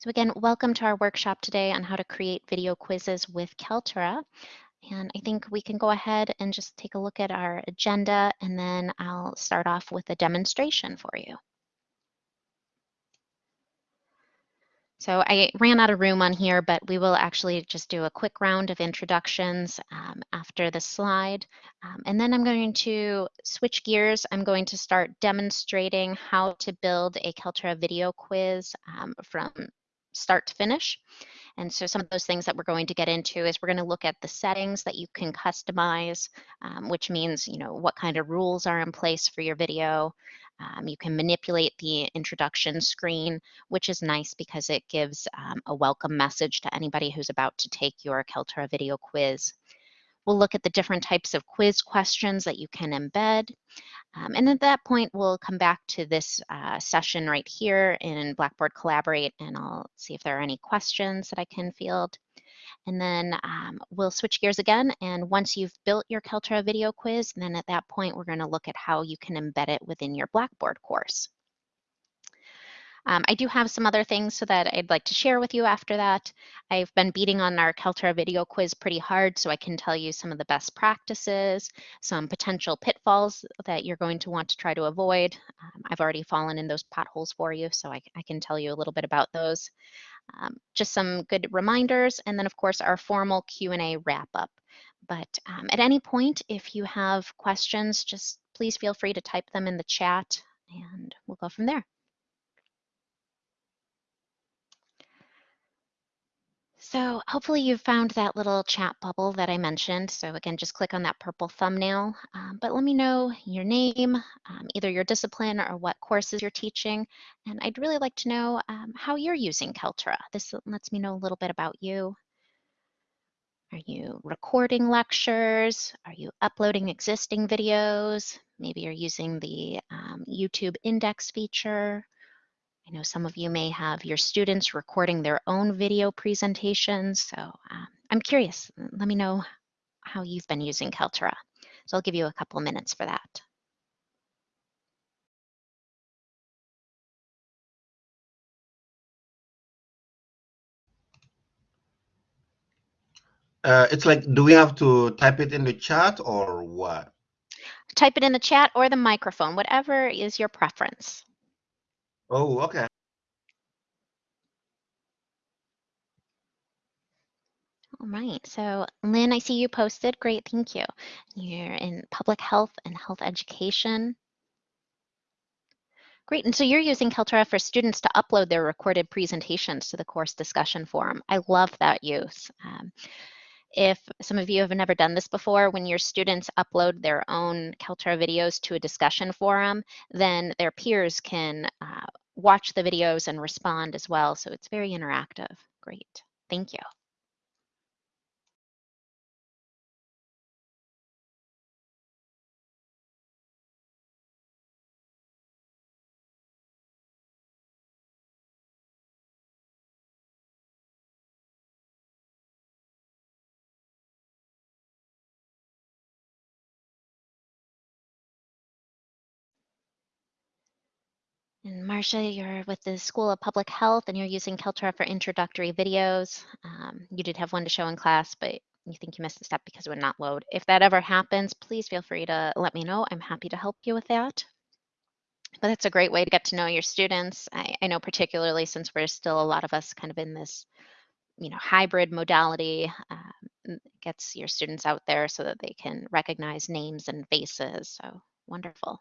So again, welcome to our workshop today on how to create video quizzes with Kaltura. And I think we can go ahead and just take a look at our agenda and then I'll start off with a demonstration for you. So I ran out of room on here, but we will actually just do a quick round of introductions um, after the slide. Um, and then I'm going to switch gears. I'm going to start demonstrating how to build a Kaltura video quiz um, from start to finish. And so some of those things that we're going to get into is we're going to look at the settings that you can customize, um, which means, you know, what kind of rules are in place for your video. Um, you can manipulate the introduction screen, which is nice because it gives um, a welcome message to anybody who's about to take your Kaltura video quiz. We'll look at the different types of quiz questions that you can embed. Um, and at that point, we'll come back to this uh, session right here in Blackboard Collaborate, and I'll see if there are any questions that I can field. And then um, we'll switch gears again. And once you've built your Kaltura video quiz, then at that point, we're going to look at how you can embed it within your Blackboard course. Um, I do have some other things so that I'd like to share with you after that. I've been beating on our Kaltura video quiz pretty hard so I can tell you some of the best practices, some potential pitfalls that you're going to want to try to avoid. Um, I've already fallen in those potholes for you, so I, I can tell you a little bit about those. Um, just some good reminders, and then of course our formal Q&A wrap up. But um, at any point, if you have questions, just please feel free to type them in the chat and we'll go from there. So hopefully you found that little chat bubble that I mentioned. So again, just click on that purple thumbnail, um, but let me know your name, um, either your discipline or what courses you're teaching. And I'd really like to know um, how you're using Kaltura. This lets me know a little bit about you. Are you recording lectures? Are you uploading existing videos? Maybe you're using the um, YouTube index feature. I know some of you may have your students recording their own video presentations. So um, I'm curious, let me know how you've been using Kaltura. So I'll give you a couple minutes for that. Uh, it's like, do we have to type it in the chat or what? Type it in the chat or the microphone, whatever is your preference. Oh, okay. All right, so Lynn, I see you posted. Great, thank you. You're in public health and health education. Great, and so you're using Kaltura for students to upload their recorded presentations to the course discussion forum. I love that use. Um, if some of you have never done this before, when your students upload their own Kaltura videos to a discussion forum, then their peers can uh, watch the videos and respond as well. So it's very interactive. Great, thank you. And Marcia, you're with the School of Public Health and you're using Kaltura for introductory videos. Um, you did have one to show in class, but you think you missed a step because it would not load. If that ever happens, please feel free to let me know. I'm happy to help you with that. But it's a great way to get to know your students. I, I know particularly since we're still a lot of us kind of in this you know, hybrid modality um, gets your students out there so that they can recognize names and faces. So wonderful.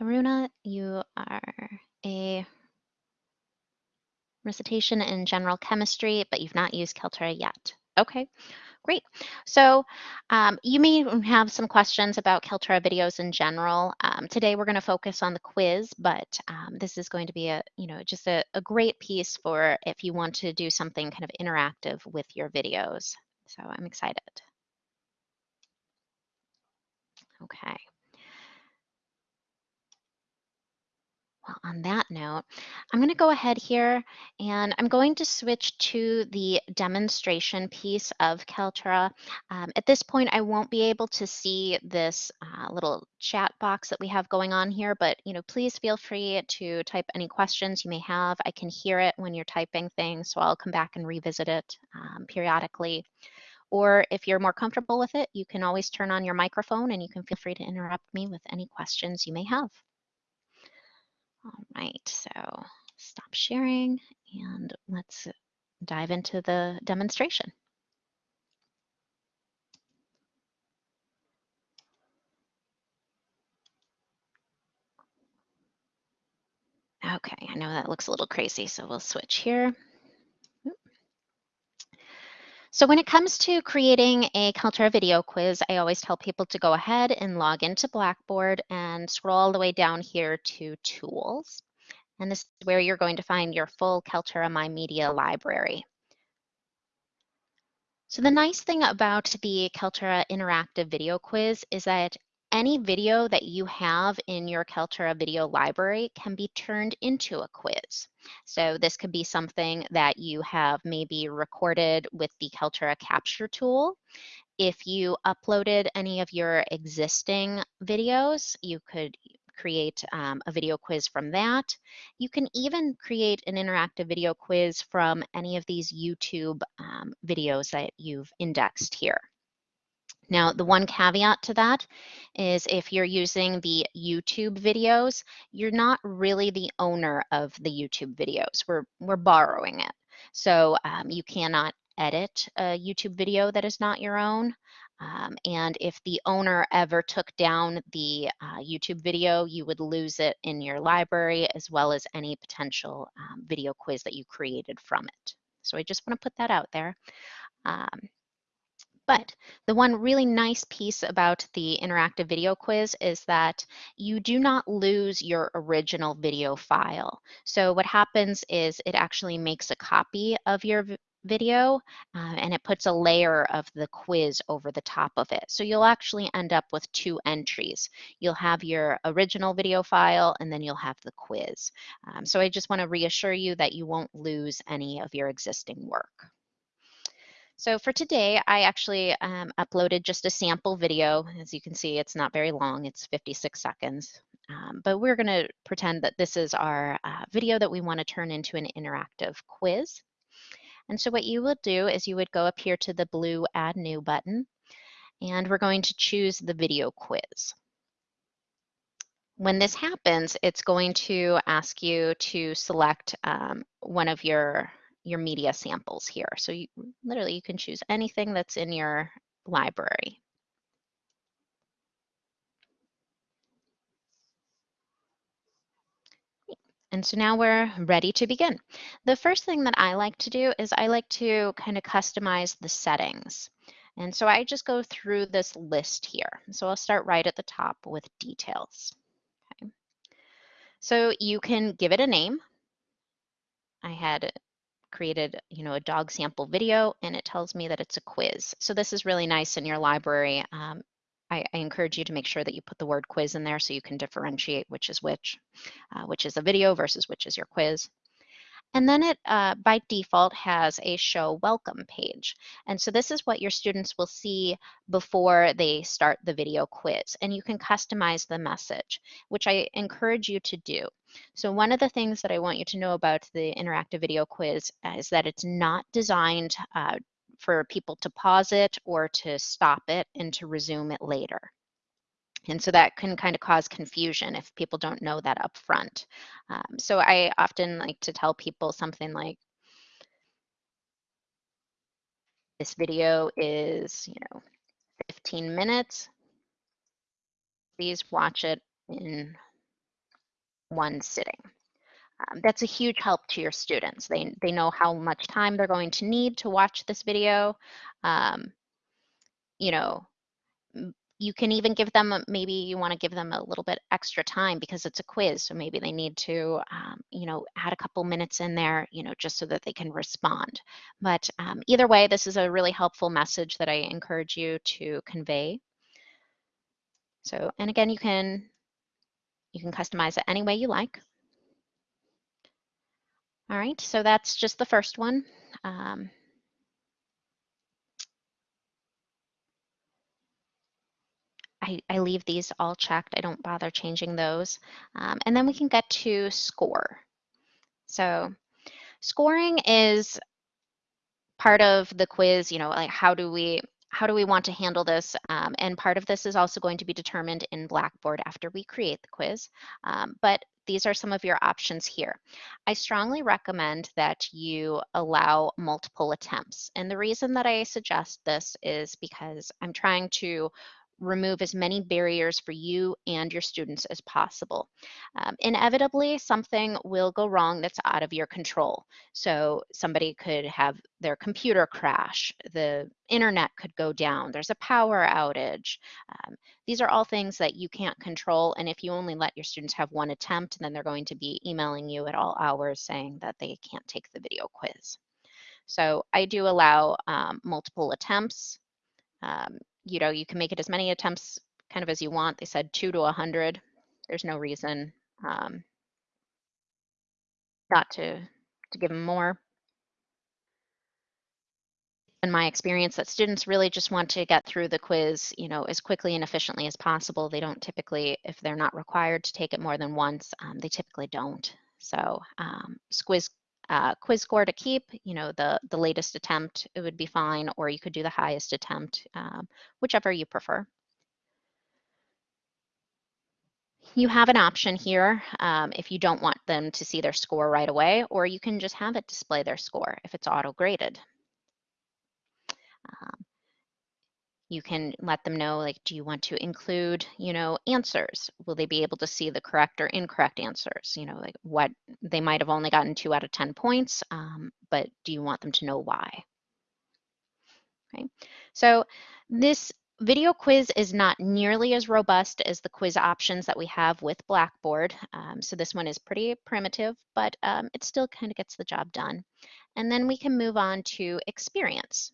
Haruna, you are a recitation in general chemistry, but you've not used Kaltura yet. Okay, great. So um, you may have some questions about Kaltura videos in general. Um, today we're going to focus on the quiz, but um, this is going to be a, you know, just a, a great piece for if you want to do something kind of interactive with your videos. So I'm excited. Okay. Well, on that note, I'm going to go ahead here and I'm going to switch to the demonstration piece of Kaltura. Um, at this point, I won't be able to see this uh, little chat box that we have going on here, but you know, please feel free to type any questions you may have. I can hear it when you're typing things, so I'll come back and revisit it um, periodically. Or if you're more comfortable with it, you can always turn on your microphone and you can feel free to interrupt me with any questions you may have. All right, so stop sharing and let's dive into the demonstration. Okay, I know that looks a little crazy, so we'll switch here. So when it comes to creating a Kaltura video quiz, I always tell people to go ahead and log into Blackboard and scroll all the way down here to Tools. And this is where you're going to find your full Kaltura My Media library. So the nice thing about the Kaltura interactive video quiz is that any video that you have in your Kaltura video library can be turned into a quiz. So this could be something that you have maybe recorded with the Kaltura capture tool. If you uploaded any of your existing videos, you could create um, a video quiz from that. You can even create an interactive video quiz from any of these YouTube um, videos that you've indexed here. Now, the one caveat to that is if you're using the YouTube videos, you're not really the owner of the YouTube videos. We're, we're borrowing it. So um, you cannot edit a YouTube video that is not your own. Um, and if the owner ever took down the uh, YouTube video, you would lose it in your library as well as any potential um, video quiz that you created from it. So I just want to put that out there. Um, but the one really nice piece about the interactive video quiz is that you do not lose your original video file. So what happens is it actually makes a copy of your video uh, and it puts a layer of the quiz over the top of it. So you'll actually end up with two entries. You'll have your original video file and then you'll have the quiz. Um, so I just want to reassure you that you won't lose any of your existing work. So for today, I actually um, uploaded just a sample video. As you can see, it's not very long, it's 56 seconds. Um, but we're gonna pretend that this is our uh, video that we wanna turn into an interactive quiz. And so what you will do is you would go up here to the blue Add New button, and we're going to choose the video quiz. When this happens, it's going to ask you to select um, one of your your media samples here. So you, literally you can choose anything that's in your library. And so now we're ready to begin. The first thing that I like to do is I like to kind of customize the settings. And so I just go through this list here. So I'll start right at the top with details. Okay. So you can give it a name. I had created, you know, a dog sample video and it tells me that it's a quiz. So this is really nice in your library. Um, I, I, encourage you to make sure that you put the word quiz in there so you can differentiate which is which, uh, which is a video versus which is your quiz. And then it, uh, by default, has a show welcome page. And so this is what your students will see before they start the video quiz. And you can customize the message, which I encourage you to do. So one of the things that I want you to know about the interactive video quiz is that it's not designed uh, for people to pause it or to stop it and to resume it later. And so that can kind of cause confusion if people don't know that up front. Um, so I often like to tell people something like, this video is, you know, 15 minutes. Please watch it in one sitting. Um, that's a huge help to your students. They, they know how much time they're going to need to watch this video. Um, you know, you can even give them, maybe you want to give them a little bit extra time because it's a quiz. So maybe they need to, um, you know, add a couple minutes in there, you know, just so that they can respond. But um, either way, this is a really helpful message that I encourage you to convey. So, and again, you can, you can customize it any way you like. All right, so that's just the first one. Um, I, I leave these all checked. I don't bother changing those. Um, and then we can get to score. So scoring is part of the quiz, you know, like how do we how do we want to handle this? Um, and part of this is also going to be determined in Blackboard after we create the quiz. Um, but these are some of your options here. I strongly recommend that you allow multiple attempts. And the reason that I suggest this is because I'm trying to remove as many barriers for you and your students as possible. Um, inevitably, something will go wrong that's out of your control. So somebody could have their computer crash, the internet could go down, there's a power outage. Um, these are all things that you can't control. And if you only let your students have one attempt, then they're going to be emailing you at all hours saying that they can't take the video quiz. So I do allow um, multiple attempts. Um, you know, you can make it as many attempts kind of as you want. They said two to a 100. There's no reason um, not to, to give them more. In my experience, that students really just want to get through the quiz, you know, as quickly and efficiently as possible. They don't typically, if they're not required to take it more than once, um, they typically don't. So um, uh, quiz score to keep, you know, the, the latest attempt, it would be fine, or you could do the highest attempt, um, whichever you prefer. You have an option here um, if you don't want them to see their score right away, or you can just have it display their score if it's auto-graded. Um, you can let them know like do you want to include you know answers? Will they be able to see the correct or incorrect answers? You know like what they might have only gotten two out of ten points um, but do you want them to know why? Okay. So this video quiz is not nearly as robust as the quiz options that we have with blackboard um, so this one is pretty primitive but um, it still kind of gets the job done. And then we can move on to experience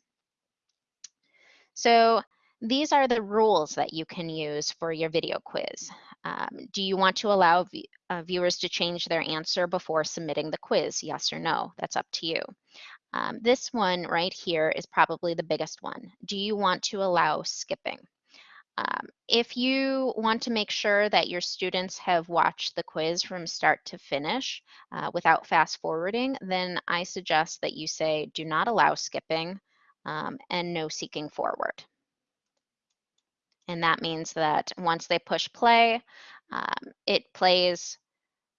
so these are the rules that you can use for your video quiz. Um, do you want to allow uh, viewers to change their answer before submitting the quiz? Yes or no? That's up to you. Um, this one right here is probably the biggest one. Do you want to allow skipping? Um, if you want to make sure that your students have watched the quiz from start to finish uh, without fast forwarding, then I suggest that you say do not allow skipping um, and no seeking forward. And that means that once they push play, um, it plays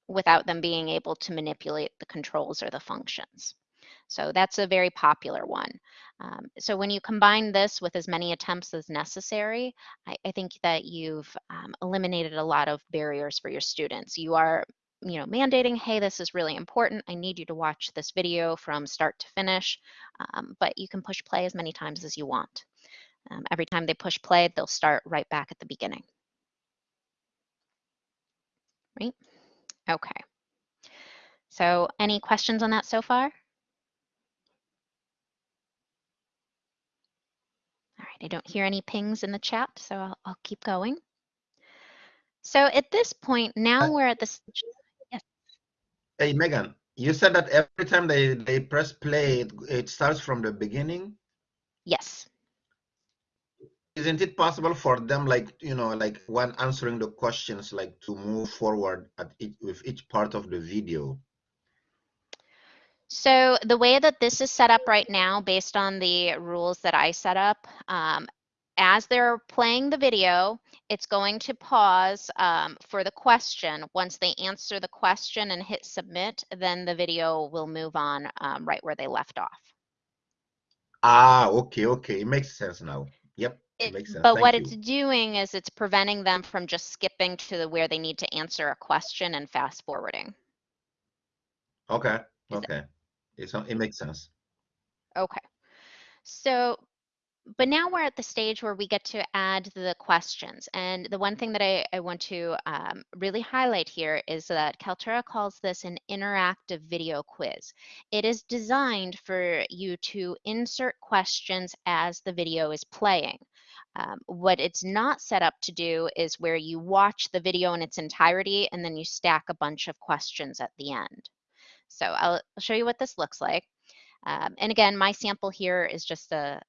without them being able to manipulate the controls or the functions. So that's a very popular one. Um, so when you combine this with as many attempts as necessary, I, I think that you've um, eliminated a lot of barriers for your students. You are you know, mandating, hey, this is really important. I need you to watch this video from start to finish, um, but you can push play as many times as you want. Um, every time they push play, they'll start right back at the beginning. Right? Okay. So any questions on that so far? All right, I don't hear any pings in the chat, so I'll, I'll keep going. So at this point, now we're at the Hey, Megan, you said that every time they, they press play, it, it starts from the beginning? Yes. Isn't it possible for them, like, you know, like when answering the questions, like to move forward at each, with each part of the video? So the way that this is set up right now, based on the rules that I set up, um, as they're playing the video, it's going to pause um, for the question. Once they answer the question and hit submit, then the video will move on um, right where they left off. Ah, okay, okay. It makes sense now. Yep, it, it makes sense. But Thank what you. it's doing is it's preventing them from just skipping to the, where they need to answer a question and fast forwarding. Okay, Is okay. It's, it makes sense. Okay. So but now we're at the stage where we get to add the questions. And the one thing that I, I want to um, really highlight here is that Kaltura calls this an interactive video quiz. It is designed for you to insert questions as the video is playing. Um, what it's not set up to do is where you watch the video in its entirety and then you stack a bunch of questions at the end. So I'll show you what this looks like. Um, and again, my sample here is just a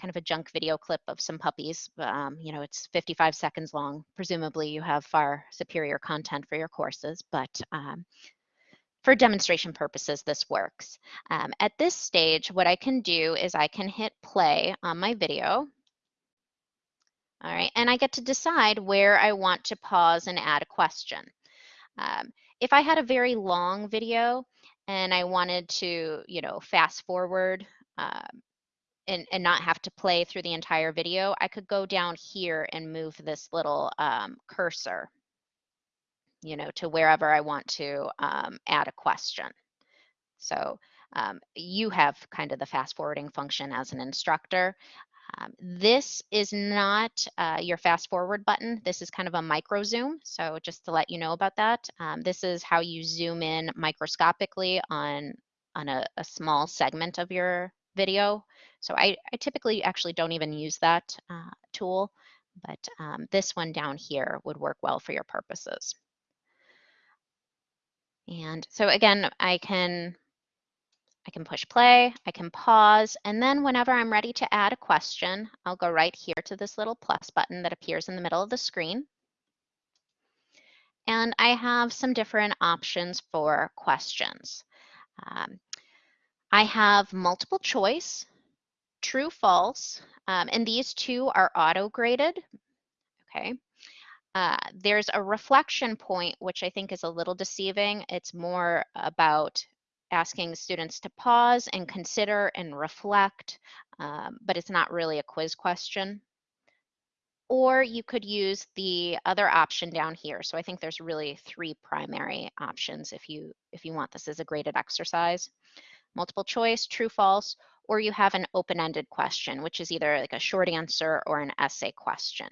kind of a junk video clip of some puppies. Um, you know, it's 55 seconds long. Presumably you have far superior content for your courses, but um, for demonstration purposes, this works. Um, at this stage, what I can do is I can hit play on my video. All right, and I get to decide where I want to pause and add a question. Um, if I had a very long video and I wanted to, you know, fast forward um, and, and not have to play through the entire video, I could go down here and move this little um, cursor, you know, to wherever I want to um, add a question. So um, you have kind of the fast forwarding function as an instructor. Um, this is not uh, your fast forward button. This is kind of a micro zoom. So just to let you know about that, um, this is how you zoom in microscopically on, on a, a small segment of your video. So I, I typically actually don't even use that uh, tool, but um, this one down here would work well for your purposes. And so again, I can I can push play, I can pause, and then whenever I'm ready to add a question, I'll go right here to this little plus button that appears in the middle of the screen. And I have some different options for questions. Um, I have multiple choice, true, false, um, and these two are auto-graded, okay? Uh, there's a reflection point, which I think is a little deceiving. It's more about asking students to pause and consider and reflect, um, but it's not really a quiz question. Or you could use the other option down here. So I think there's really three primary options if you, if you want this as a graded exercise. Multiple choice, true, false, or you have an open-ended question, which is either like a short answer or an essay question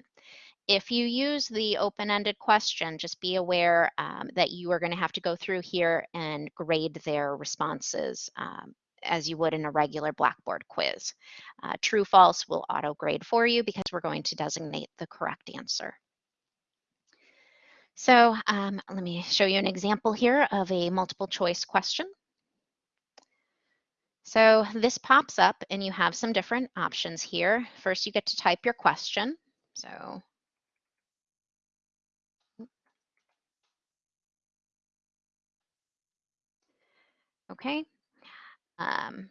if you use the open-ended question, just be aware um, that you are going to have to go through here and grade their responses um, as you would in a regular Blackboard quiz. Uh, true, false will auto-grade for you because we're going to designate the correct answer. So um, let me show you an example here of a multiple choice question. So this pops up and you have some different options here. First, you get to type your question. So Okay. Um,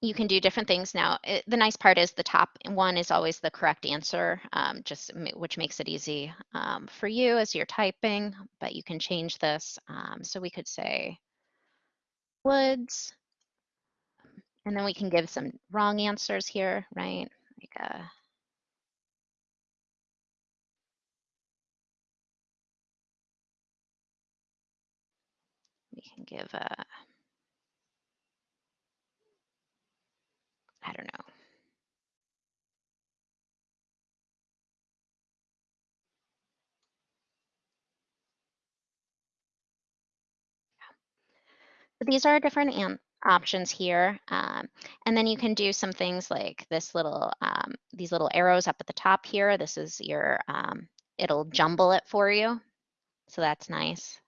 you can do different things now. It, the nice part is the top one is always the correct answer, um, just which makes it easy um, for you as you're typing, but you can change this. Um, so we could say woods, and then we can give some wrong answers here, right? Like uh, We can give a, I don't know. These are different options here. Um, and then you can do some things like this little, um, these little arrows up at the top here. This is your, um, it'll jumble it for you. So that's nice.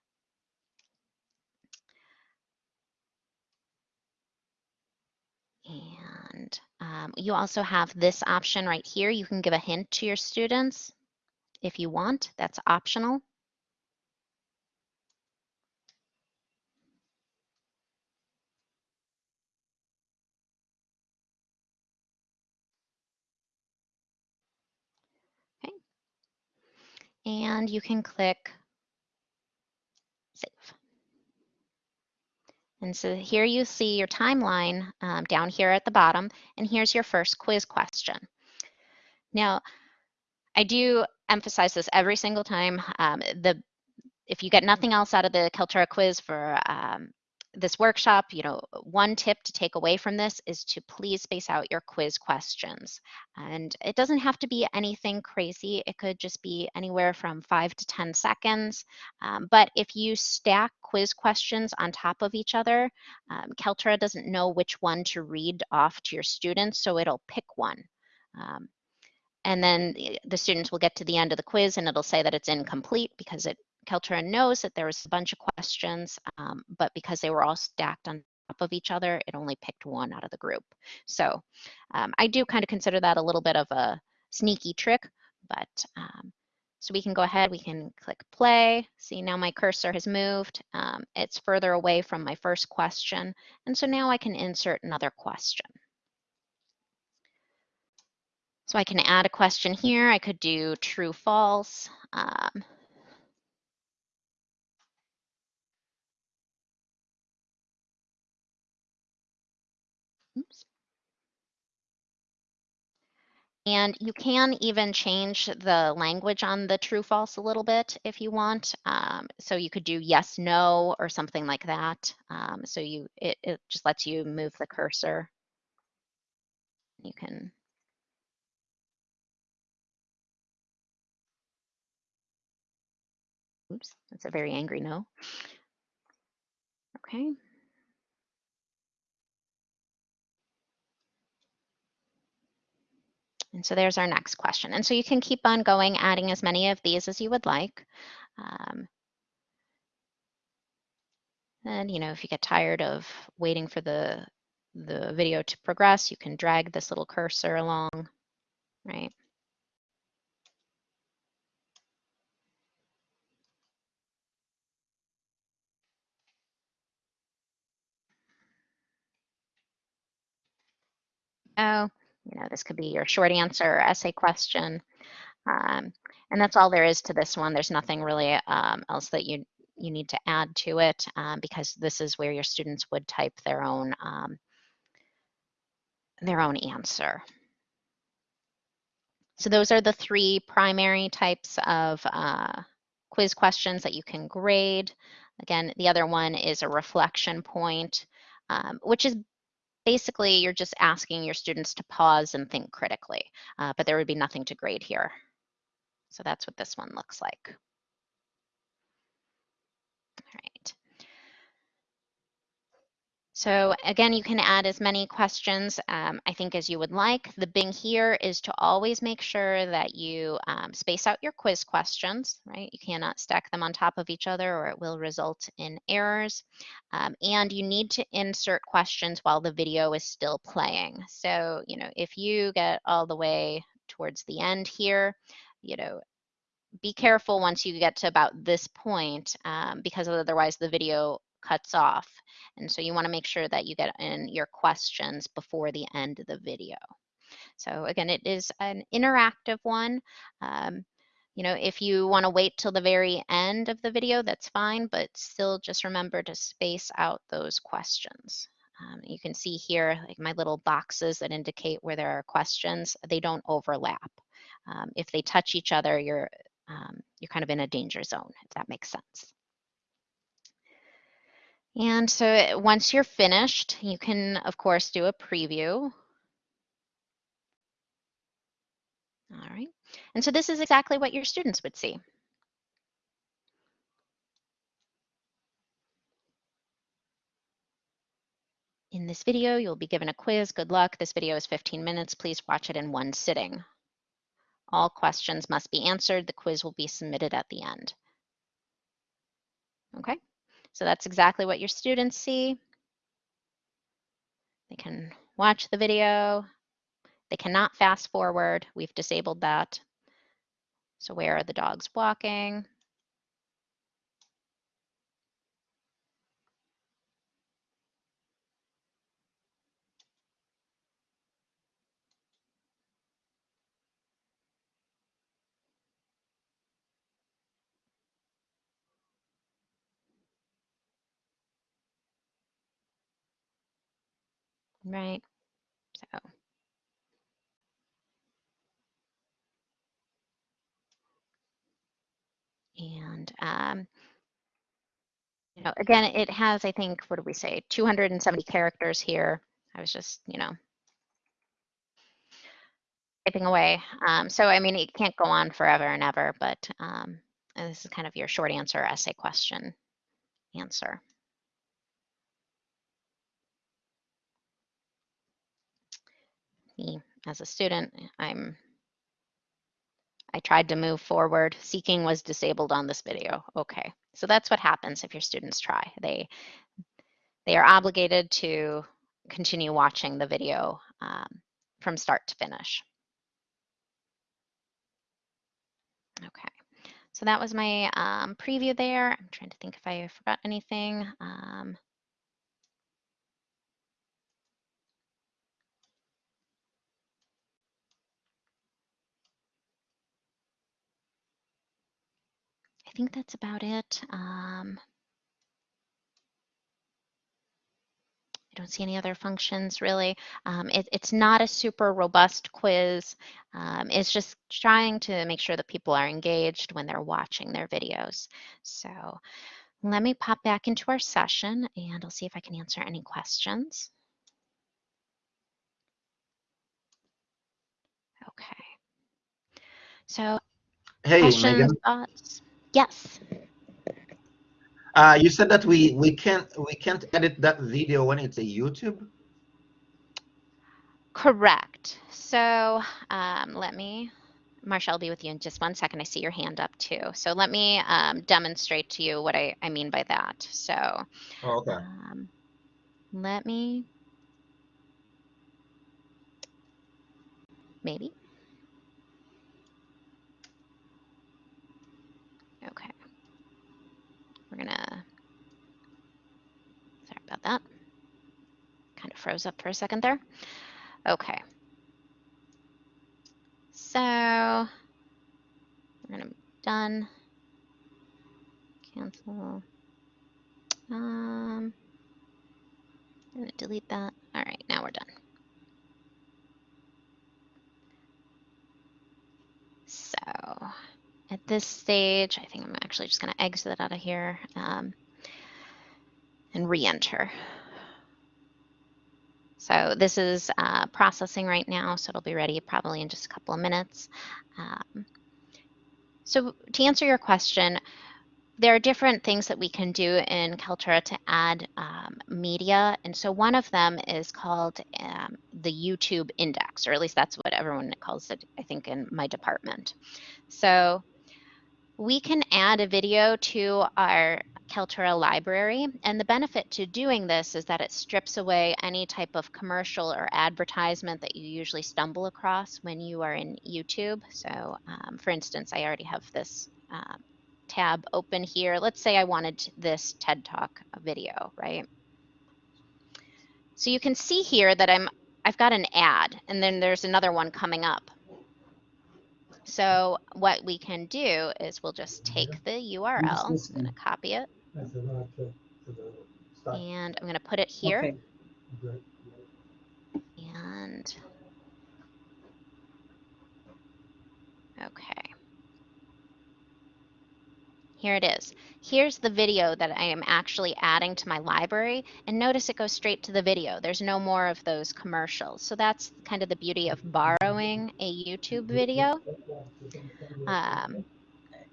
And um, you also have this option right here. You can give a hint to your students if you want. That's optional. Okay. And you can click save. And so here you see your timeline um, down here at the bottom, and here's your first quiz question. Now, I do emphasize this every single time. Um, the if you get nothing else out of the Kaltura quiz for um, this workshop, you know, one tip to take away from this is to please space out your quiz questions. And it doesn't have to be anything crazy. It could just be anywhere from five to 10 seconds. Um, but if you stack quiz questions on top of each other, um, Kaltura doesn't know which one to read off to your students, so it'll pick one. Um, and then the students will get to the end of the quiz and it'll say that it's incomplete because it Kaltura knows that there was a bunch of questions, um, but because they were all stacked on top of each other, it only picked one out of the group. So um, I do kind of consider that a little bit of a sneaky trick, but um, so we can go ahead, we can click play. See now my cursor has moved. Um, it's further away from my first question. And so now I can insert another question. So I can add a question here. I could do true, false. Um, And you can even change the language on the true false a little bit if you want. Um, so you could do yes, no, or something like that. Um, so you it, it just lets you move the cursor. You can Oops, that's a very angry no. Okay. And so there's our next question. And so you can keep on going, adding as many of these as you would like. Um, and, you know, if you get tired of waiting for the, the video to progress, you can drag this little cursor along, right? Oh, you know, this could be your short answer or essay question. Um, and that's all there is to this one. There's nothing really um, else that you, you need to add to it um, because this is where your students would type their own, um, their own answer. So those are the three primary types of uh, quiz questions that you can grade. Again, the other one is a reflection point, um, which is basically you're just asking your students to pause and think critically, uh, but there would be nothing to grade here. So that's what this one looks like. All right. So again, you can add as many questions, um, I think, as you would like. The Bing here is to always make sure that you um, space out your quiz questions, right? You cannot stack them on top of each other or it will result in errors. Um, and you need to insert questions while the video is still playing. So, you know, if you get all the way towards the end here, you know, be careful once you get to about this point um, because otherwise the video cuts off. And so you wanna make sure that you get in your questions before the end of the video. So again, it is an interactive one. Um, you know, if you wanna wait till the very end of the video, that's fine, but still just remember to space out those questions. Um, you can see here, like my little boxes that indicate where there are questions, they don't overlap. Um, if they touch each other, you're, um, you're kind of in a danger zone, if that makes sense. And so eh, once you're finished, you can, of course, do a preview. All right. And so this is exactly what your students would see. In this video, you'll be given a quiz. Good luck. This video is 15 minutes. Please watch it in one sitting. All questions must be answered. The quiz will be submitted at the end. Okay. So that's exactly what your students see. They can watch the video. They cannot fast forward. We've disabled that. So where are the dogs walking? Right? So. And, um, you know, again, it has, I think, what do we say, 270 characters here. I was just, you know, typing away. Um, so, I mean, it can't go on forever and ever, but um, this is kind of your short answer essay question answer. Me as a student, I'm I tried to move forward. Seeking was disabled on this video. Okay, so that's what happens if your students try. They, they are obligated to continue watching the video um, from start to finish. Okay, so that was my um, preview there. I'm trying to think if I forgot anything. Um, think that's about it. Um, I don't see any other functions really. Um, it, it's not a super robust quiz. Um, it's just trying to make sure that people are engaged when they're watching their videos. So let me pop back into our session and I'll see if I can answer any questions. Okay. So Hey, questions, Megan. thoughts? Yes. Uh, you said that we we can't we can't edit that video when it's a YouTube. Correct. So um, let me, Marsha, I'll be with you in just one second. I see your hand up too. So let me um, demonstrate to you what I, I mean by that. So Oh, okay. um, let me, maybe. Okay. We're gonna, sorry about that. Kind of froze up for a second there. Okay. So we're gonna done. Cancel. Um, I'm gonna delete that. All right, now we're done. So at this stage, I think I'm actually just gonna exit out of here um, and re-enter. So this is uh, processing right now, so it'll be ready probably in just a couple of minutes. Um, so to answer your question, there are different things that we can do in Kaltura to add um, media. And so one of them is called um, the YouTube index, or at least that's what everyone calls it, I think, in my department. So we can add a video to our Kaltura library. And the benefit to doing this is that it strips away any type of commercial or advertisement that you usually stumble across when you are in YouTube. So um, for instance, I already have this uh, tab open here. Let's say I wanted this TED Talk video, right? So you can see here that I'm, I've got an ad and then there's another one coming up. So what we can do is we'll just take the URL, I'm gonna copy it, and I'm gonna put it here. Okay. And okay. Here it is. Here's the video that I am actually adding to my library. And notice it goes straight to the video. There's no more of those commercials. So that's kind of the beauty of borrowing a YouTube video. Um,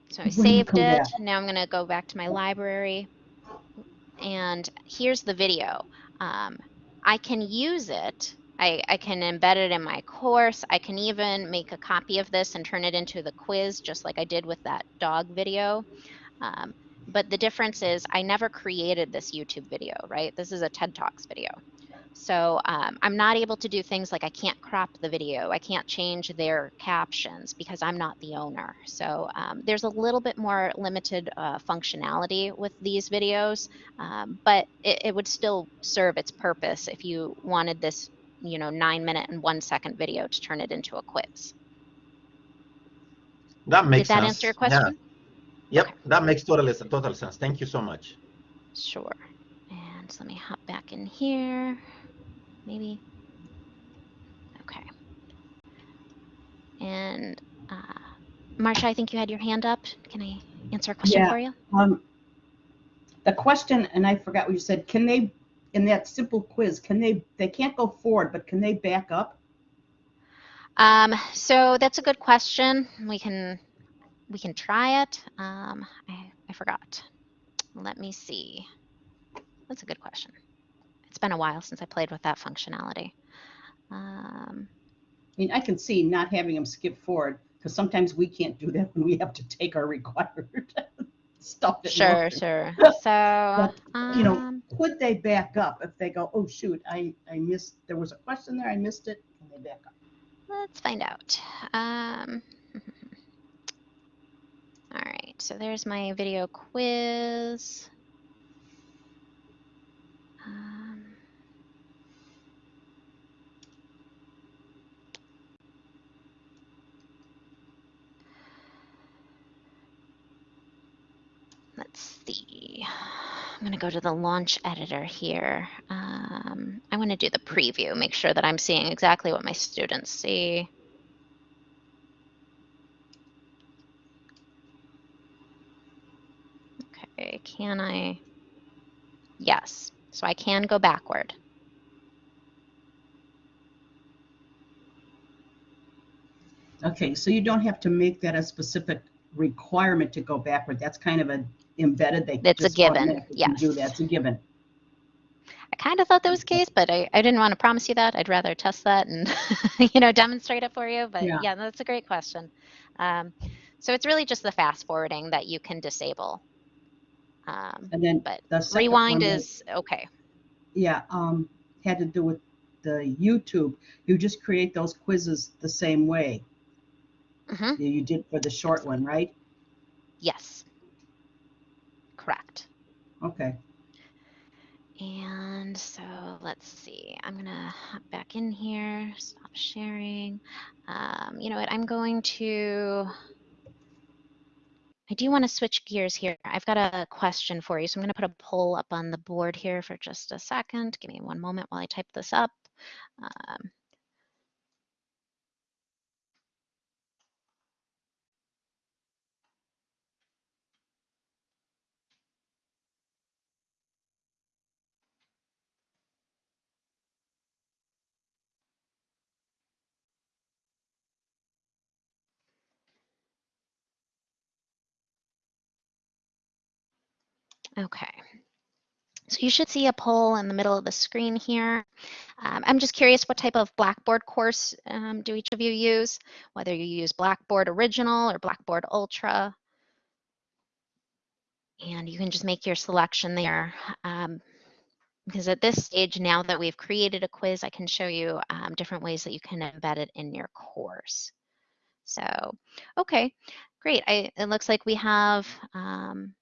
so I saved it. Now I'm going to go back to my library. And here's the video. Um, I can use it. I, I can embed it in my course. I can even make a copy of this and turn it into the quiz, just like I did with that dog video. Um, but the difference is I never created this YouTube video, right? This is a TED Talks video. So um, I'm not able to do things like I can't crop the video. I can't change their captions because I'm not the owner. So um, there's a little bit more limited uh, functionality with these videos, um, but it, it would still serve its purpose if you wanted this, you know, nine minute and one second video to turn it into a quiz. That makes Did that sense. answer your question? Yep, Okay. that makes total total sense. Thank you so much. Sure. And so let me hop back in here. Maybe. Okay. And uh, Marsha, I think you had your hand up. Can I answer a question Yeah. for you? Um, the question, and I forgot what you said, can they, in that simple quiz, can they, they can't go forward, but can they back up? Um, so that's a good question. We can we can try it. Um, I, I forgot. Let me see. That's a good question. It's been a while since I played with that functionality. Um, I mean, I can see not having them skip forward. Because sometimes we can't do that when we have to take our required stuff. Sure, sure. So, you know, um, Could they back up if they go, oh, shoot, I, I missed, there was a question there, I missed it, can they back up? let's find out. Um, all right, so there's my video quiz. Um, let's see. I'm going to go to the launch editor here. Um, I want to do the preview, make sure that I'm seeing exactly what my students see. Okay, can I? Yes, so I can go backward. Okay, so you don't have to make that a specific requirement to go backward. That's kind of a embedded, they It's a given, Do yes. that, it's a given. I kind of thought that was the case, but I, I didn't want to promise you that. I'd rather test that and, you know, demonstrate it for you. But Yeah. yeah, that's a great question. Um, so it's really just the fast forwarding that you can disable. Um, And then but the rewind is okay. Yeah, um, had to do with the YouTube. You just create those quizzes the same way hmm you you did for the short one, right? Yes. Correct. Okay. And so let's see, I'm gonna hop back in here, stop sharing. Um, you know what, I'm going to, I do want to switch gears here. I've got a question for you. So I'm gonna put a poll up on the board here for just a second. Give me one moment while I type this up. Um, Okay. So you should see a poll in the middle of the screen here. Um, I'm just curious what type of Blackboard course um, do each of you use? Whether you use Blackboard Original or Blackboard Ultra. And you can just make your selection there. Um, because at this stage, now that we've created a quiz, I can show you um, different ways that you can embed it in your course. So, okay, great. I, it looks like we have um,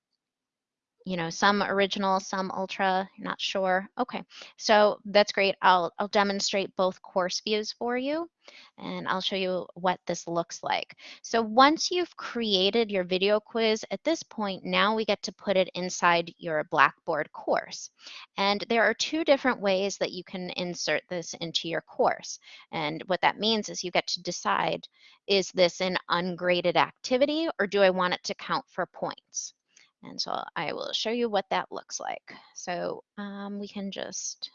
you know, some original, some ultra, not sure. Okay, so that's great. I'll, I'll demonstrate both course views for you and I'll show you what this looks like. So once you've created your video quiz, at this point, now we get to put it inside your Blackboard course. And there are two different ways that you can insert this into your course. And what that means is you get to decide, is this an ungraded activity or do I want it to count for points? And so I will show you what that looks like. So um, we can just,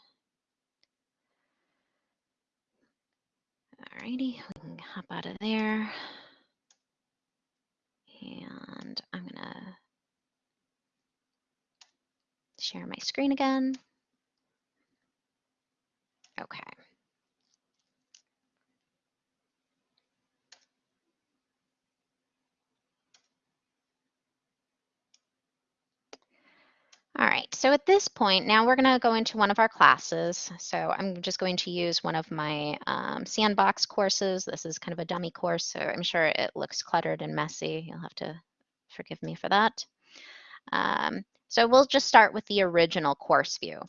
alrighty, we can hop out of there. And I'm gonna share my screen again. Okay. All right, so at this point, now we're going to go into one of our classes. So I'm just going to use one of my um, sandbox courses. This is kind of a dummy course, so I'm sure it looks cluttered and messy. You'll have to forgive me for that. Um, so we'll just start with the original course view.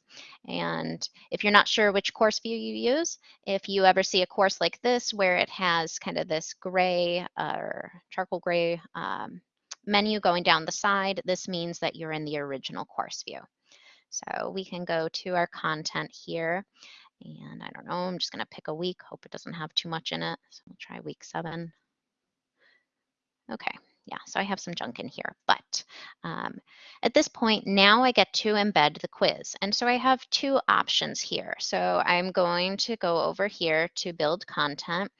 And if you're not sure which course view you use, if you ever see a course like this where it has kind of this gray or charcoal gray um, menu going down the side, this means that you're in the original course view. So we can go to our content here. And I don't know, I'm just going to pick a week. Hope it doesn't have too much in it. So we'll try week seven. Okay, yeah, so I have some junk in here. But um, at this point, now I get to embed the quiz. And so I have two options here. So I'm going to go over here to build content.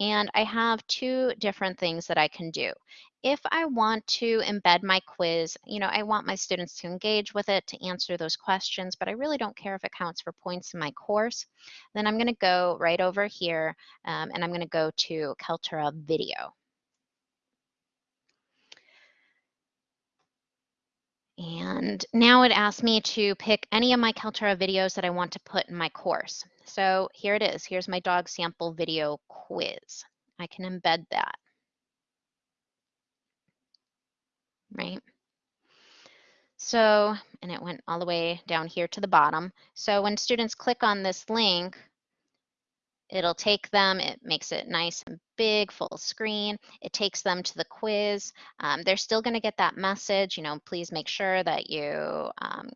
And I have two different things that I can do if I want to embed my quiz, you know, I want my students to engage with it, to answer those questions, but I really don't care if it counts for points in my course, then I'm gonna go right over here um, and I'm gonna go to Kaltura Video. And now it asks me to pick any of my Kaltura videos that I want to put in my course. So here it is, here's my dog sample video quiz. I can embed that. Right? So, and it went all the way down here to the bottom. So when students click on this link, it'll take them, it makes it nice and big, full screen. It takes them to the quiz. Um, they're still gonna get that message, you know, please make sure that you um,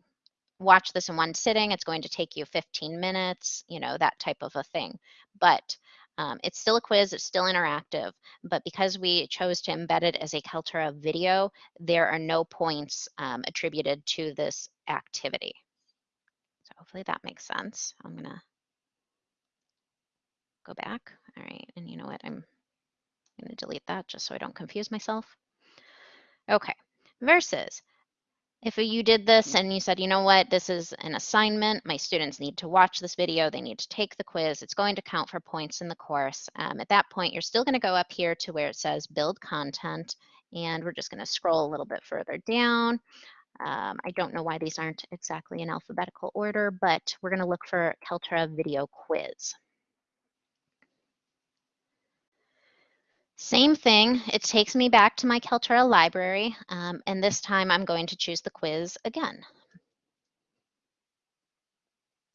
watch this in one sitting. It's going to take you 15 minutes, you know, that type of a thing. But um, it's still a quiz, it's still interactive, but because we chose to embed it as a Kaltura video, there are no points um, attributed to this activity. So hopefully that makes sense. I'm gonna go back. All right, and you know what? I'm gonna delete that just so I don't confuse myself. Okay, versus if you did this and you said, you know what, this is an assignment, my students need to watch this video, they need to take the quiz, it's going to count for points in the course. Um, at that point, you're still gonna go up here to where it says build content, and we're just gonna scroll a little bit further down. Um, I don't know why these aren't exactly in alphabetical order, but we're gonna look for Kaltura video quiz. Same thing, it takes me back to my Kaltura library, um, and this time I'm going to choose the quiz again.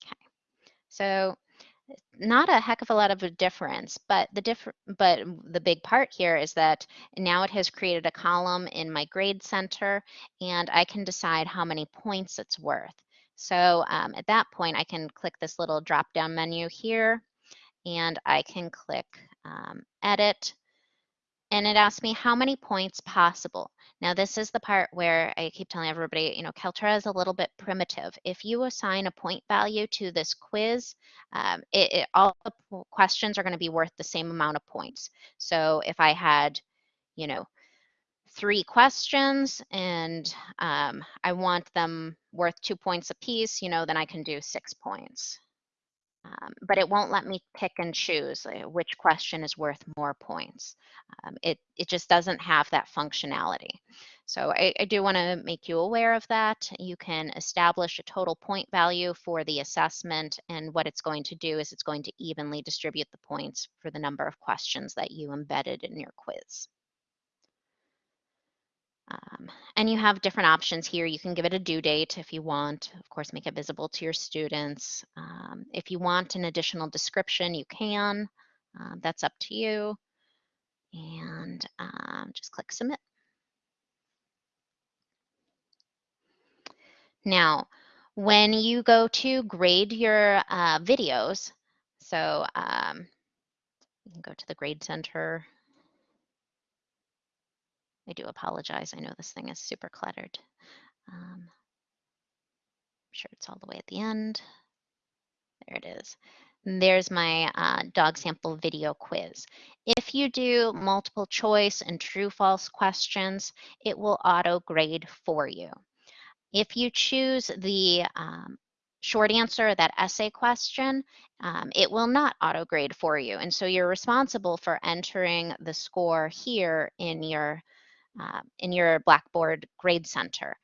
Okay, so not a heck of a lot of a difference, but the diff but the big part here is that now it has created a column in my grade center, and I can decide how many points it's worth. So um, at that point, I can click this little drop down menu here, and I can click um, edit, and it asked me how many points possible. Now this is the part where I keep telling everybody, you know, Kaltura is a little bit primitive. If you assign a point value to this quiz, um, it, it, all the questions are going to be worth the same amount of points. So if I had, you know, three questions and um, I want them worth two points apiece, you know, then I can do six points. Um, but it won't let me pick and choose uh, which question is worth more points. Um, it, it just doesn't have that functionality. So I, I do want to make you aware of that. You can establish a total point value for the assessment and what it's going to do is it's going to evenly distribute the points for the number of questions that you embedded in your quiz. Um, and you have different options here. You can give it a due date if you want. Of course, make it visible to your students. Um, if you want an additional description, you can. Uh, that's up to you. And um, just click submit. Now, when you go to grade your uh, videos, so um, you can go to the grade center I do apologize. I know this thing is super cluttered. Um, I'm sure it's all the way at the end. There it is. And there's my uh, dog sample video quiz. If you do multiple choice and true false questions, it will auto grade for you. If you choose the um, short answer, that essay question, um, it will not auto grade for you. And so you're responsible for entering the score here in your uh, in your Blackboard Grade Center.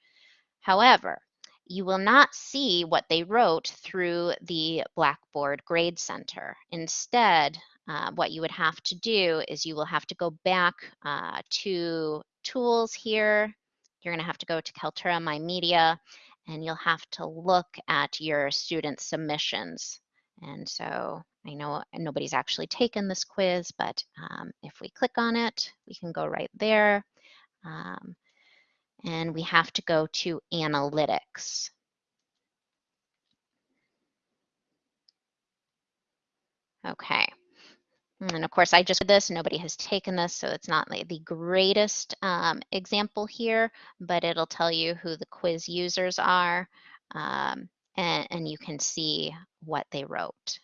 However, you will not see what they wrote through the Blackboard Grade Center. Instead, uh, what you would have to do is you will have to go back uh, to Tools here. You're going to have to go to Kaltura My Media, and you'll have to look at your student submissions. And so I know nobody's actually taken this quiz, but um, if we click on it, we can go right there. Um, and we have to go to analytics. Okay. And of course, I just did this. Nobody has taken this, so it's not like the greatest um, example here, but it'll tell you who the quiz users are, um, and, and you can see what they wrote.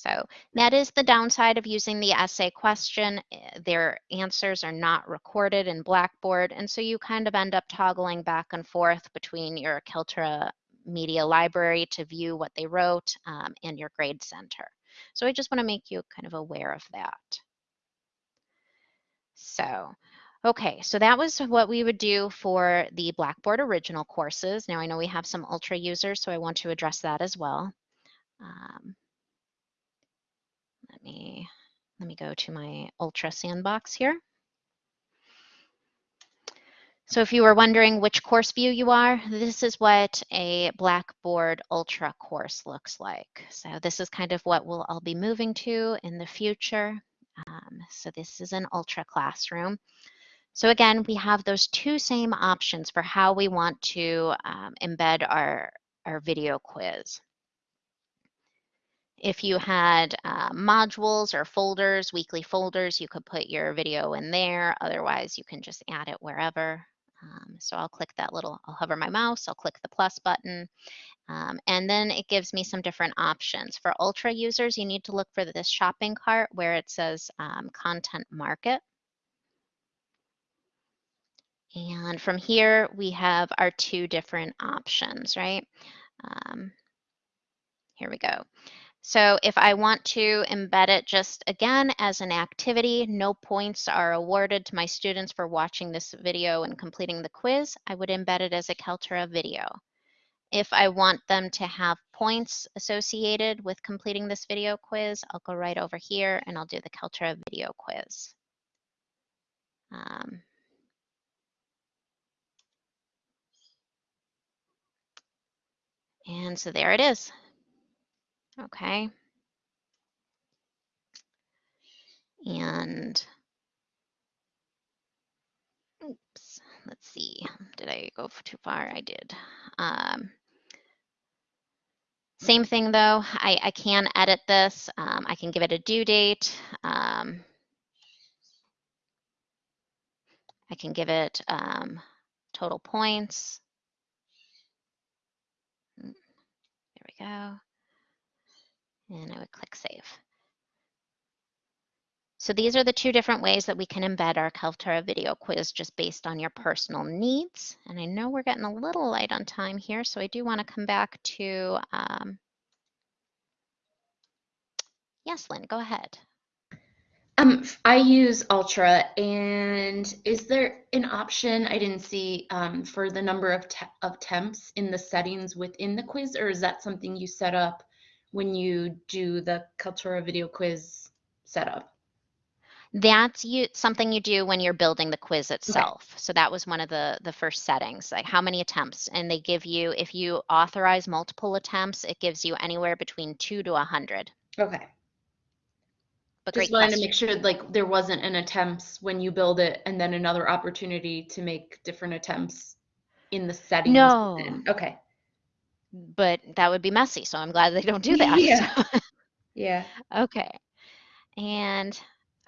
So that is the downside of using the essay question. Eh, their answers are not recorded in Blackboard, and so you kind of end up toggling back and forth between your Kaltura media library to view what they wrote um, and your grade center. So I just want to make you kind of aware of that. So Okay, so that was what we would do for the Blackboard original courses. Now I know we have some Ultra users, so I want to address that as well. Um, let me let me go to my Ultra sandbox here. So if you were wondering which course view you are, this is what a Blackboard Ultra course looks like. So this is kind of what we'll all be moving to in the future. Um, so this is an Ultra classroom. So again, we have those two same options for how we want to um, embed our, our video quiz. If you had uh, modules or folders, weekly folders, you could put your video in there. Otherwise, you can just add it wherever. Um, so I'll click that little, I'll hover my mouse, I'll click the plus button, um, and then it gives me some different options. For Ultra users, you need to look for this shopping cart where it says um, Content Market. And from here, we have our two different options, right? Um, here we go. So if I want to embed it just again as an activity, no points are awarded to my students for watching this video and completing the quiz, I would embed it as a Kaltura video. If I want them to have points associated with completing this video quiz, I'll go right over here and I'll do the Kaltura video quiz. Um, And so there it is. Okay. And oops, let's see. Did I go too far? I did. Um, same thing though, I, I can edit this. Um, I can give it a due date. Um, I can give it um, total points. There we go. And I would click save. So these are the two different ways that we can embed our Kaltura video quiz just based on your personal needs. And I know we're getting a little light on time here, so I do want to come back to, um, yes, Lynn, go ahead. Um, I use Ultra, and is there an option I didn't see um, for the number of te of temps in the settings within the quiz, or is that something you set up when you do the Kaltura video quiz setup? That's you something you do when you're building the quiz itself. So that was one of the the first settings, like how many attempts. And they give you, if you authorize multiple attempts, it gives you anywhere between two to a hundred. Okay. But Just wanted to make sure like there wasn't an attempts when you build it and then another opportunity to make different attempts in the settings. No. within. Okay. But that would be messy, so I'm glad they don't do that. Yeah. Yeah. Okay. And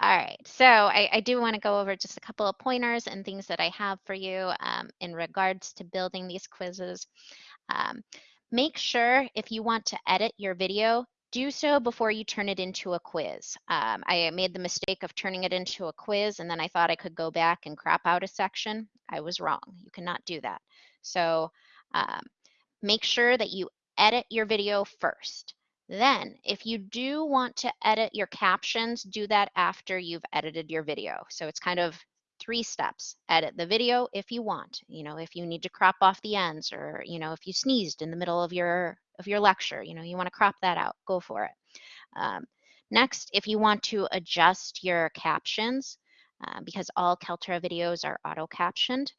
all right, so I, I do want to go over just a couple of pointers and things that I have for you um, in regards to building these quizzes. Um, make sure if you want to edit your video, do so before you turn it into a quiz. Um, I made the mistake of turning it into a quiz and then I thought I could go back and crop out a section. I was wrong. You cannot do that. So um, make sure that you edit your video first. Then, if you do want to edit your captions, do that after you've edited your video. So it's kind of three steps. Edit the video if you want. You know, if you need to crop off the ends or, you know, if you sneezed in the middle of your of your lecture, you know, you want to crop that out, go for it. Um, next, if you want to adjust your captions, uh, because all Kaltura videos are auto captioned,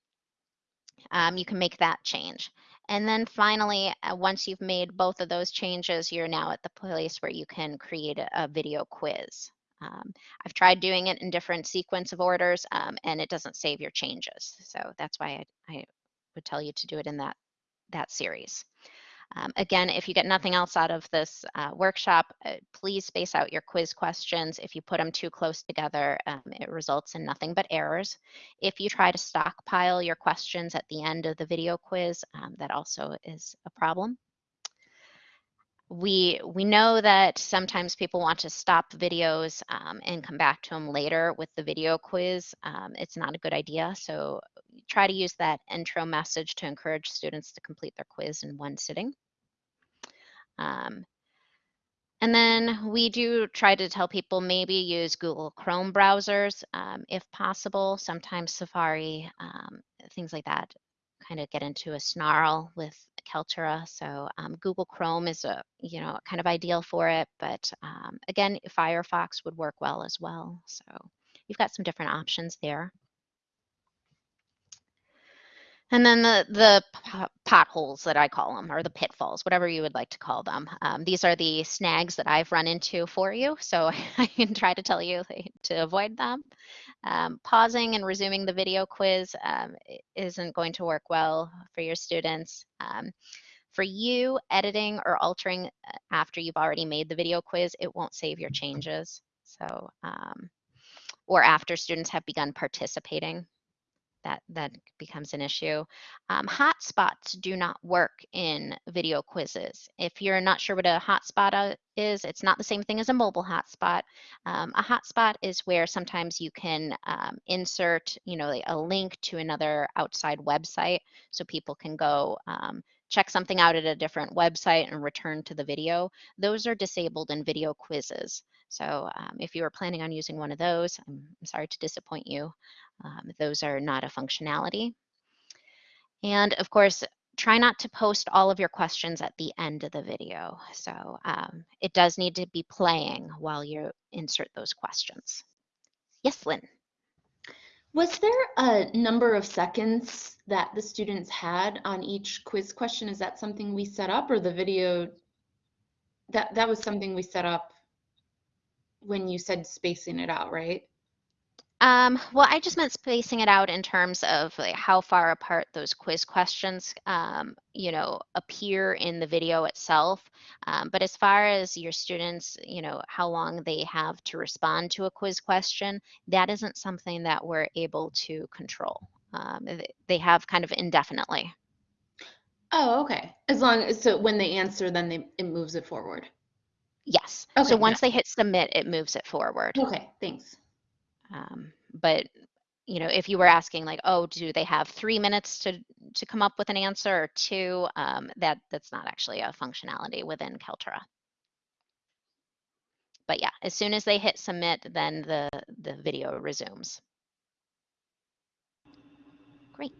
um, you can make that change. And then finally, uh, once you've made both of those changes, you're now at the place where you can create a, a video quiz. Um, I've tried doing it in different sequence of orders um, and it doesn't save your changes. So that's why I, I would tell you to do it in that, that series. Um, again, if you get nothing else out of this uh, workshop, uh, please space out your quiz questions. If you put them too close together, um, it results in nothing but errors. If you try to stockpile your questions at the end of the video quiz, um, that also is a problem. We, we know that sometimes people want to stop videos um, and come back to them later with the video quiz. Um, it's not a good idea. So try to use that intro message to encourage students to complete their quiz in one sitting. Um, And then we do try to tell people maybe use Google Chrome browsers um, if possible. Sometimes Safari, um, things like that, kind of get into a snarl with Kaltura. So um, Google Chrome is a you know kind of ideal for it, but um, again, Firefox would work well as well. So you've got some different options there. And then the, the potholes that I call them, or the pitfalls, whatever you would like to call them. Um, these are the snags that I've run into for you, so I can try to tell you to avoid them. Um, pausing and resuming the video quiz um, isn't going to work well for your students. Um, for you, editing or altering uh, after you've already made the video quiz, it won't save your changes. So, um, or after students have begun participating that that becomes an issue. Um, hotspots do not work in video quizzes. If you're not sure what a hotspot uh, is, it's not the same thing as a mobile hotspot. Um, a hotspot is where sometimes you can um, insert, you know, a link to another outside website, so people can go um, check something out at a different website and return to the video. Those are disabled in video quizzes. So um, if you are planning on using one of those, I'm, I'm sorry to disappoint you. Um, those are not a functionality. And of course, try not to post all of your questions at the end of the video. So um, it does need to be playing while you insert those questions. Yes, Lynn. Was there a number of seconds that the students had on each quiz question? Is that something we set up or the video? That, that was something we set up when you said spacing it out, right? Um, well, I just meant spacing it out in terms of like how far apart those quiz questions, um, you know, appear in the video itself. Um, but as far as your students, you know, how long they have to respond to a quiz question, that isn't something that we're able to control. Um, they have kind of indefinitely. Oh, okay. As long as, so when they answer, then they, it moves it forward. Yes. Okay, So yeah. once they hit submit, it moves it forward. Okay, thanks. Um, but you know, if you were asking like, oh, do they have three minutes to to come up with an answer or two? Um, that that's not actually a functionality within Kaltura. But yeah, as soon as they hit submit, then the the video resumes. Great.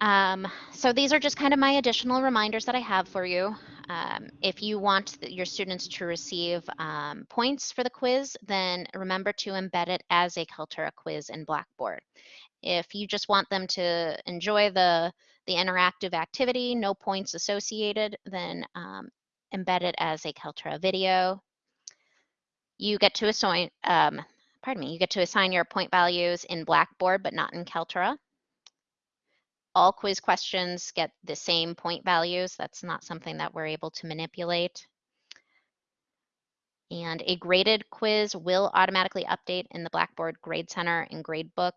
Um, so these are just kind of my additional reminders that I have for you. Um, if you want th- your students to receive um, points for the quiz, then remember to embed it as a Kaltura quiz in Blackboard. If you just want them to enjoy the, the interactive activity, no points associated, then um, embed it as a Kaltura video. You get to assign, um, pardon me, you get to assign your point values in Blackboard, but not in Kaltura all quiz questions get the same point values. That's not something that we're able to manipulate. And a graded quiz will automatically update in the Blackboard Grade Center and Gradebook.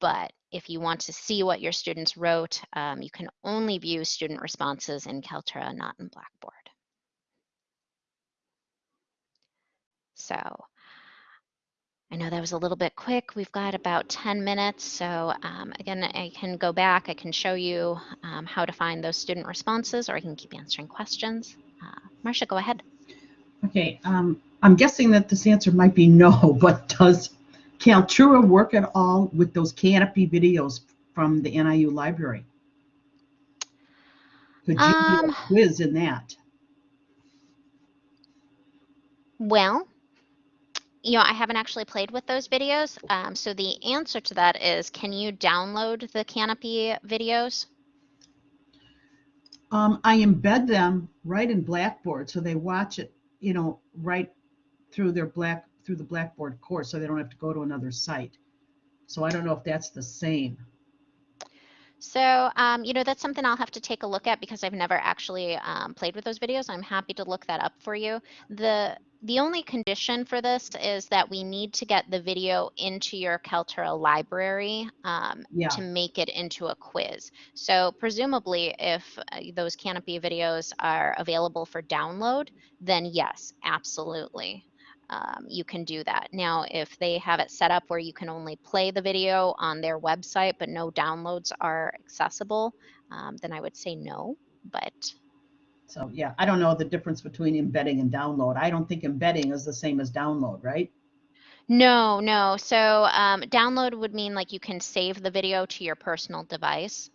But if you want to see what your students wrote, um, you can only view student responses in Kaltura, not in Blackboard. So I know that was a little bit quick. We've got about 10 minutes. So um, again, I can go back. I can show you um, how to find those student responses, or I can keep answering questions. Uh, Marcia, go ahead. Okay, um, I'm guessing that this answer might be no, but does Kaltura work at all with those Kanopy videos from the NIU library? Could you do Um, a quiz in that? Well, you know, I haven't actually played with those videos. Um, so the answer to that is, can you download the Kanopy videos? Um, I embed them right in Blackboard, so they watch it, you know, right through their black, through the Blackboard course, so they don't have to go to another site. So I don't know if that's the same. So, um, you know, that's something I'll have to take a look at because I've never actually um, played with those videos. I'm happy to look that up for you. The the only condition for this is that we need to get the video into your Kaltura library um, Yeah. to make it into a quiz. So presumably, if uh, those Kanopy videos are available for download, then yes, absolutely. Um, you can do that. Now, if they have it set up where you can only play the video on their website, but no downloads are accessible, um, then I would say no. But So, yeah, I don't know the difference between embedding and download. I don't think embedding is the same as download, right? No, no. So um, download would mean like you can save the video to your personal device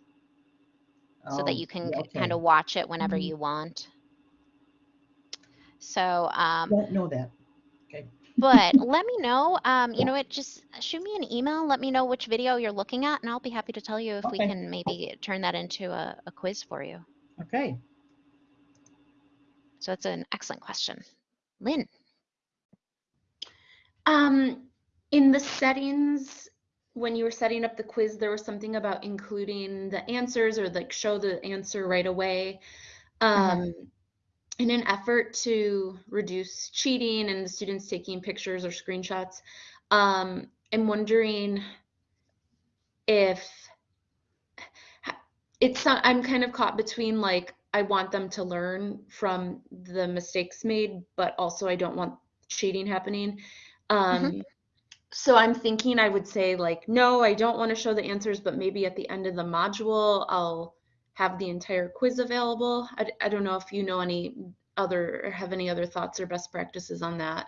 so Oh, that you can yeah, kind of watch it whenever Mhm. you want. So, um, Don't know that. Okay. but let me know. Um, you know what? Just shoot me an email. Let me know which video you're looking at, and I'll be happy to tell you if we can maybe turn that into a, a quiz for you. Okay. So it's an excellent question. Lynn. Um, in the settings, when you were setting up the quiz, there was something about including the answers or like show the answer right away. Um, in an effort to reduce cheating and the students taking pictures or screenshots, um, I'm wondering if it's not, I'm kind of caught between like I want them to learn from the mistakes made, but also I don't want cheating happening. Um, so I'm thinking I would say like, no, I don't want to show the answers, but maybe at the end of the module, I'll have the entire quiz available. I, I don't know if you know any other, or have any other thoughts or best practices on that.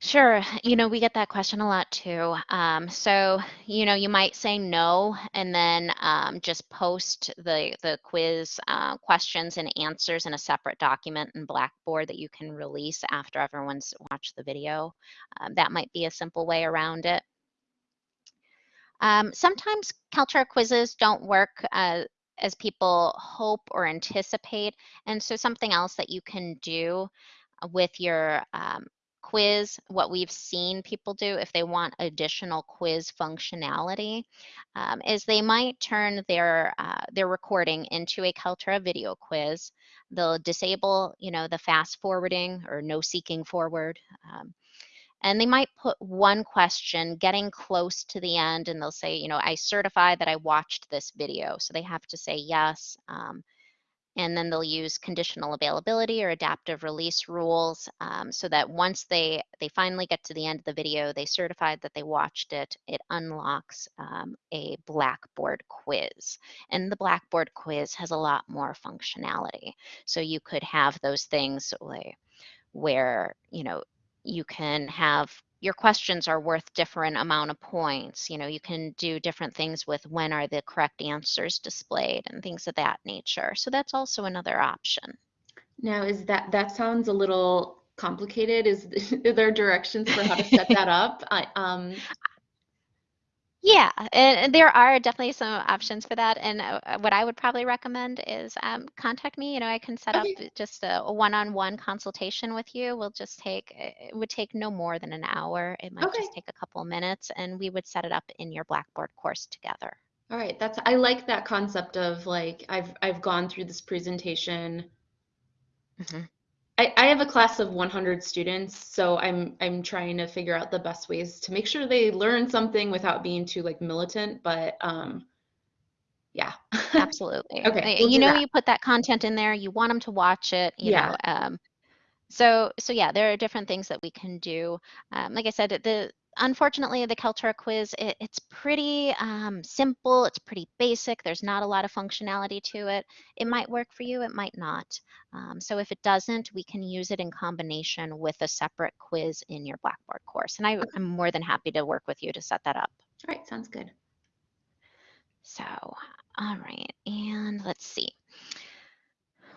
Sure. You know, we get that question a lot too. Um, so, you know, you might say no and then um, just post the, the quiz uh, questions and answers in a separate document in Blackboard that you can release after everyone's watched the video. Um, that might be a simple way around it. Um, sometimes Kaltura quizzes don't work uh, as people hope or anticipate. And so something else that you can do with your um, quiz, what we've seen people do if they want additional quiz functionality, um, is they might turn their uh, their recording into a Kaltura video quiz. They'll disable, you know, the fast forwarding or no seeking forward. Um, and they might put one question getting close to the end and they'll say you know i certify that i watched this video so they have to say yes um, and then they'll use conditional availability or adaptive release rules um, so that once they they finally get to the end of the video they certified that they watched it it unlocks um, a blackboard quiz. And the blackboard quiz has a lot more functionality. So you could have those things where, where you know you can have your questions are worth different amount of points you know you can do different things with when are the correct answers displayed and things of that nature so that's also another option Now, is that, that sounds a little complicated. Is, there directions for how to set that up? I, um, yeah and there are definitely some options for that and uh, uh, what i would probably recommend is um, contact me you know i can set Okay. up just a, one-on-one consultation with you we'll just take it would take no more than an hour it might Okay. just take a couple minutes and we would set it up in your blackboard course together all right, that's, I like that concept of like, I've, I've gone through this presentation. Mhm. I, I have a class of 100 students, so I'm, I'm trying to figure out the best ways to make sure they learn something without being too like militant, but, um, yeah. Absolutely. Okay, we'll You know, that. you put that content in there, you want them to watch it, you Yeah. know. Um, so, so yeah, there are different things that we can do. Um, like I said, the unfortunately the Kaltura quiz, it, it's pretty um, simple. It's pretty basic. There's not a lot of functionality to it. It might work for you. It might not. Um, so if it doesn't, we can use it in combination with a separate quiz in your Blackboard course. And I, I'm more than happy to work with you to set that up. All right, sounds good. So, all right, and let's see.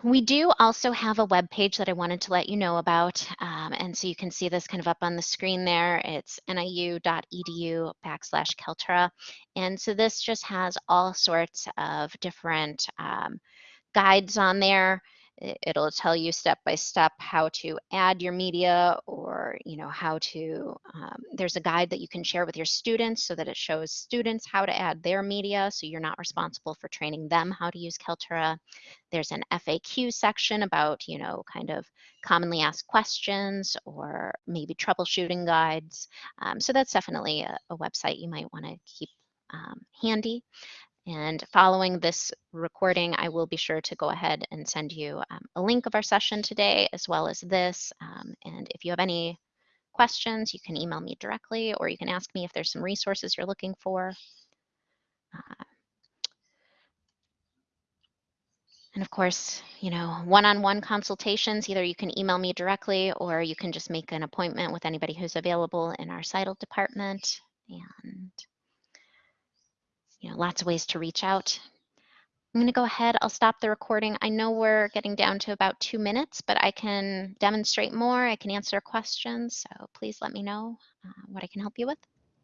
We do also have a web page that I wanted to let you know about. Um, and so you can see this kind of up on the screen there. It's niu.edu backslash Kaltura. And so this just has all sorts of different um, guides on there. It'll tell you step by step how to add your media or, you know, how to, um, there's a guide that you can share with your students so that it shows students how to add their media. So you're not responsible for training them how to use Kaltura. There's an FAQ section about, you know, kind of commonly asked questions or maybe troubleshooting guides. Um, so that's definitely a, a website you might want to keep um, handy. And following this recording, I will be sure to go ahead and send you um, a link of our session today, as well as this. Um, and if you have any questions, you can email me directly, or you can ask me if there's some resources you're looking for. Uh, And of course, you know, one-on-one consultations, either you can email me directly or you can just make an appointment with anybody who's available in our CITL department. And, you know, lots of ways to reach out. I'm going to go ahead. I'll stop the recording. I know we're getting down to about two minutes, but I can demonstrate more. I can answer questions. So please let me know uh, what I can help you with.